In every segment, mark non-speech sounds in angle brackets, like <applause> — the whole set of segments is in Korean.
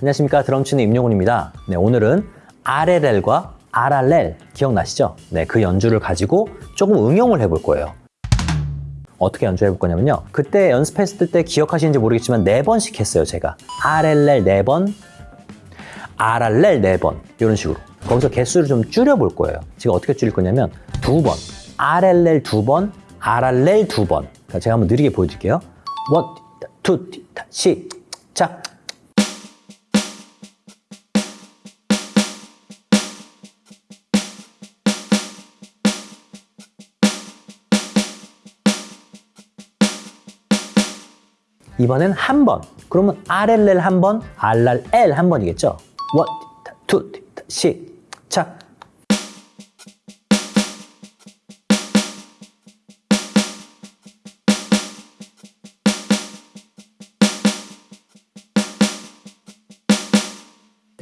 안녕하십니까 드럼치는 임용훈입니다. 네, 오늘은 RLL과 RRL 기억나시죠? 네, 그 연주를 가지고 조금 응용을 해볼 거예요. 어떻게 연주해 볼 거냐면요. 그때 연습했을 때 기억하시는지 모르겠지만 네 번씩 했어요, 제가. RLL 네 번, RRL 네 번, 이런 식으로. 거기서 개수를 좀 줄여 볼 거예요. 제가 어떻게 줄일 거냐면 두 번, RLL 두 번, RRL 두 번. 그러니까 제가 한번 느리게 보여드릴게요. 원, 투, 시 작. 이번엔 한 번. 그러면 RLL 한 번, RRL 한 번이겠죠? 원, 투, 시작.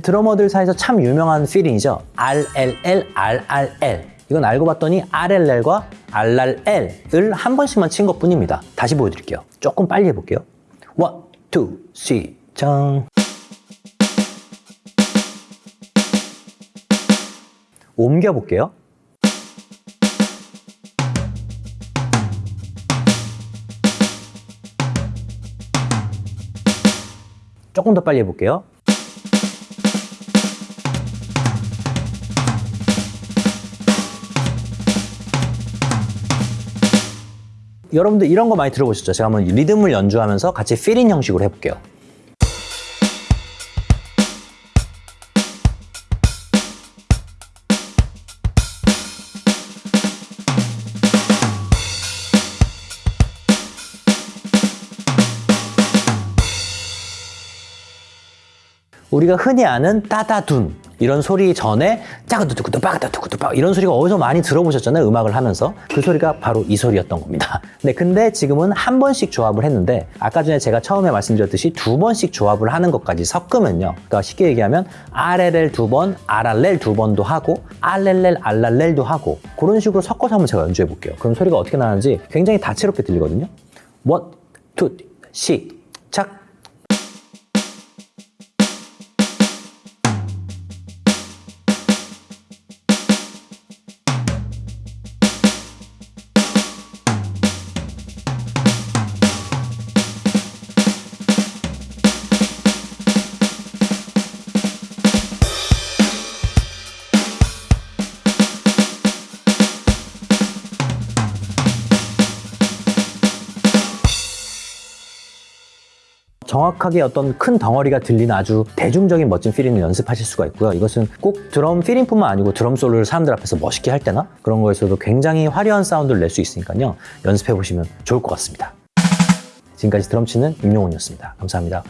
드러머들 사이에서 참 유명한 fill-in이죠. RLL, RRL. 이건 알고 봤더니 RLL과 RRL을 한 번씩만 친 것뿐입니다. 다시 보여드릴게요. 조금 빨리 해볼게요. one, two, 시작. 옮겨볼게요. 조금 더 빨리 해볼게요. 여러분들 이런 거 많이 들어보셨죠? 제가 한번 리듬을 연주하면서 같이 필인 형식으로 해볼게요. 우리가 흔히 아는 따다둔 이런 소리 전에 짜가두두구두 빠가두두구두 빠 이런 소리가 어디서 많이 들어보셨잖아요 음악을 하면서. 그 소리가 바로 이 소리였던 겁니다. <laughs> 네 근데 지금은 한 번씩 조합을 했는데 아까 전에 제가 처음에 말씀드렸듯이 두 번씩 조합을 하는 것까지 섞으면요. 그러니까 쉽게 얘기하면 RLL 두번 RRL 두 번도 하고 RLL RRL도 하고 그런 식으로 섞어서 한번 제가 연주해 볼게요. 그럼 소리가 어떻게 나는지 굉장히 다채롭게 들리거든요. 원, 투, 시작 정확하게 어떤 큰 덩어리가 들리는 아주 대중적인 멋진 fill-in을 연습하실 수가 있고요. 이것은 꼭 드럼 fill-in뿐만 아니고 드럼 솔로를 사람들 앞에서 멋있게 할 때나 그런 거에서도 굉장히 화려한 사운드를 낼 수 있으니까요. 연습해 보시면 좋을 것 같습니다. 지금까지 드럼 치는 임용훈이었습니다. 감사합니다.